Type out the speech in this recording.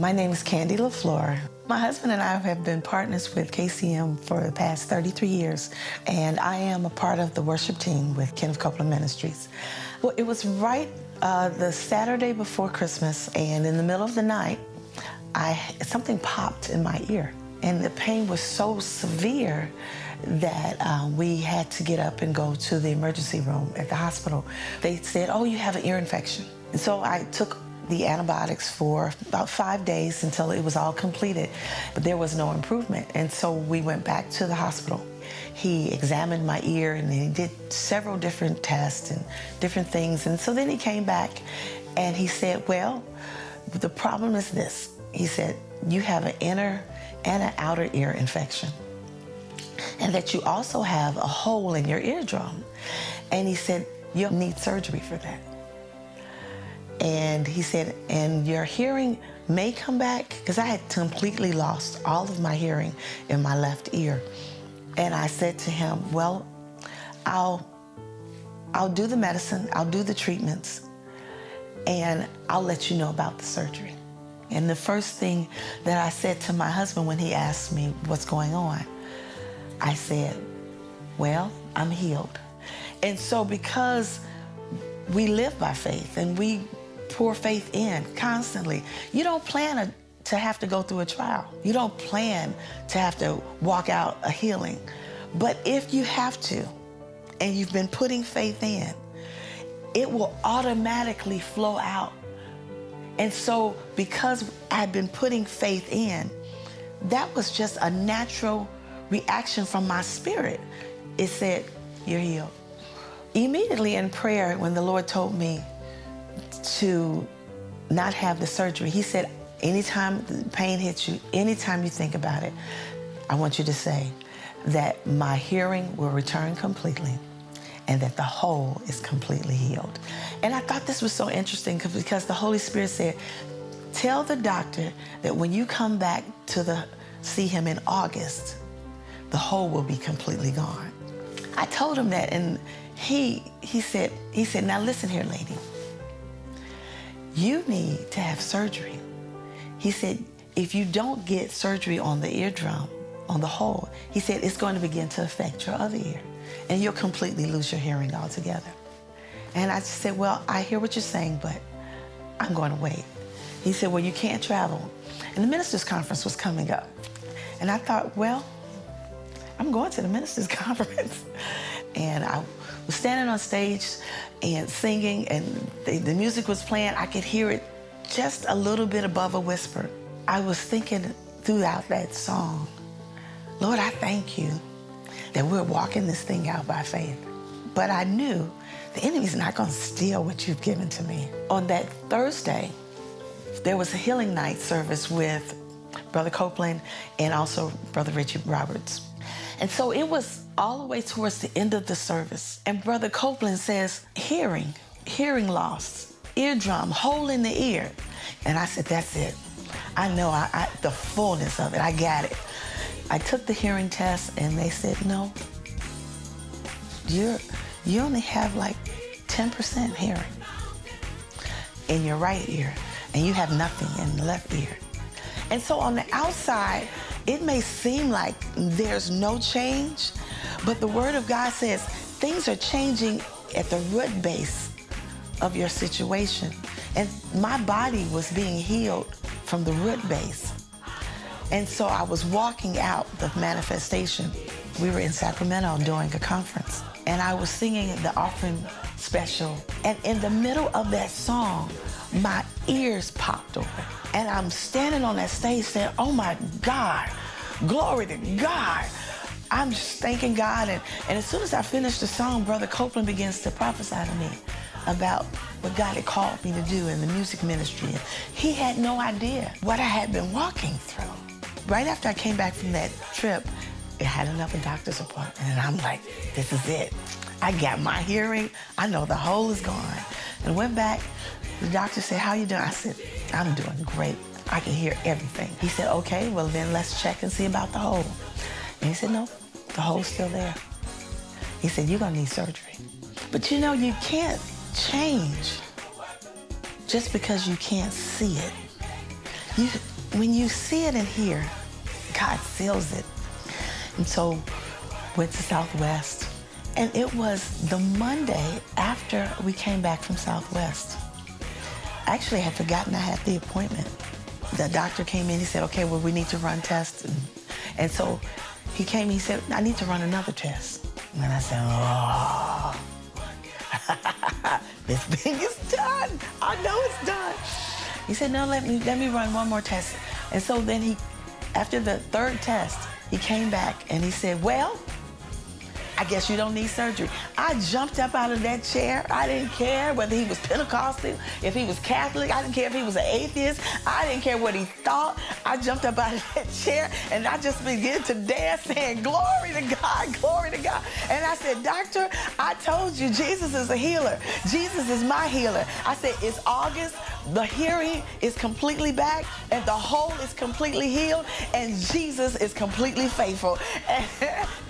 My name is Candy LaFleur. My husband and I have been partners with KCM for the past 33 years, and I am a part of the worship team with Kenneth Copeland Ministries. Well, it was right uh, the Saturday before Christmas, and in the middle of the night, I something popped in my ear, and the pain was so severe that uh, we had to get up and go to the emergency room at the hospital. They said, "Oh, you have an ear infection," and so I took the antibiotics for about five days until it was all completed, but there was no improvement. And so we went back to the hospital. He examined my ear and he did several different tests and different things. And so then he came back and he said, well, the problem is this. He said, you have an inner and an outer ear infection and that you also have a hole in your eardrum. And he said, you'll need surgery for that. And he said, and your hearing may come back, because I had completely lost all of my hearing in my left ear. And I said to him, well, I'll, I'll do the medicine, I'll do the treatments, and I'll let you know about the surgery. And the first thing that I said to my husband when he asked me what's going on, I said, well, I'm healed. And so because we live by faith and we pour faith in constantly. You don't plan a, to have to go through a trial. You don't plan to have to walk out a healing. But if you have to, and you've been putting faith in, it will automatically flow out. And so because I've been putting faith in, that was just a natural reaction from my spirit. It said, you're healed. Immediately in prayer, when the Lord told me to not have the surgery. He said, anytime the pain hits you, anytime you think about it, I want you to say that my hearing will return completely and that the hole is completely healed. And I thought this was so interesting because the Holy Spirit said, tell the doctor that when you come back to the see him in August, the hole will be completely gone. I told him that and he he said he said now listen here lady you need to have surgery. He said, if you don't get surgery on the eardrum, on the hole, he said it's going to begin to affect your other ear and you'll completely lose your hearing altogether. And I just said, well, I hear what you're saying, but I'm going to wait. He said, well, you can't travel. And the ministers' conference was coming up. And I thought, well, I'm going to the ministers' conference. And I standing on stage and singing and the, the, music was playing. I could hear it just a little bit above a whisper. I was thinking throughout that song, Lord, I thank you that we're walking this thing out by faith. But I knew the enemy's not going to steal what you've given to me. On that Thursday, there was a healing night service with Brother Copeland and also Brother Richard Roberts. And so it was all the way towards the end of the service. And Brother Copeland says, hearing, hearing loss, eardrum, hole in the ear. And I said, that's it. I know I, I, the fullness of it. I got it. I took the hearing test and they said, no, you're, you only have like 10% hearing in your right ear and you have nothing in the left ear. And so on the outside, it may seem like there's no change, but the Word of God says things are changing at the root base of your situation. And my body was being healed from the root base. And so I was walking out the manifestation. We were in Sacramento doing a conference, and I was singing the offering special. And in the middle of that song, my ears popped open. And I'm standing on that stage saying, oh my God, glory to God. I'm just thanking God. And, and as soon as I finished the song, Brother Copeland begins to prophesy to me about what God had called me to do in the music ministry. And he had no idea what I had been walking through. Right after I came back from that trip, I had another doctor's appointment. And I'm like, this is it. I got my hearing. I know the hole is gone. And went back. The doctor said, how you doing? I said, I'm doing great. I can hear everything. He said, okay, well then let's check and see about the hole. And he said, no, the hole's still there. He said, you're gonna need surgery. But you know, you can't change just because you can't see it. you, when you see it and hear, God seals it. And so went to Southwest. And it was the Monday after we came back from Southwest. Actually, I had forgotten I had the appointment. The doctor came in, he said, okay, well, we need to run tests. And, and so he came, he said, I need to run another test. And I said, oh, this thing is done. I know it's done. He said, no, let me, let me run one more test. And so then he, after the third test, he came back and he said, well, I guess you don't need surgery. I jumped up out of that chair. I didn't care whether he was Pentecostal, if he was Catholic. I didn't care if he was an atheist. I didn't care what he thought. I jumped up out of that chair and I just began to dance saying, glory to God, glory to God. And I said, doctor, I told you Jesus is a healer. Jesus is my healer. I said, it's August. The hearing is completely back and the hole is completely healed and Jesus is completely faithful.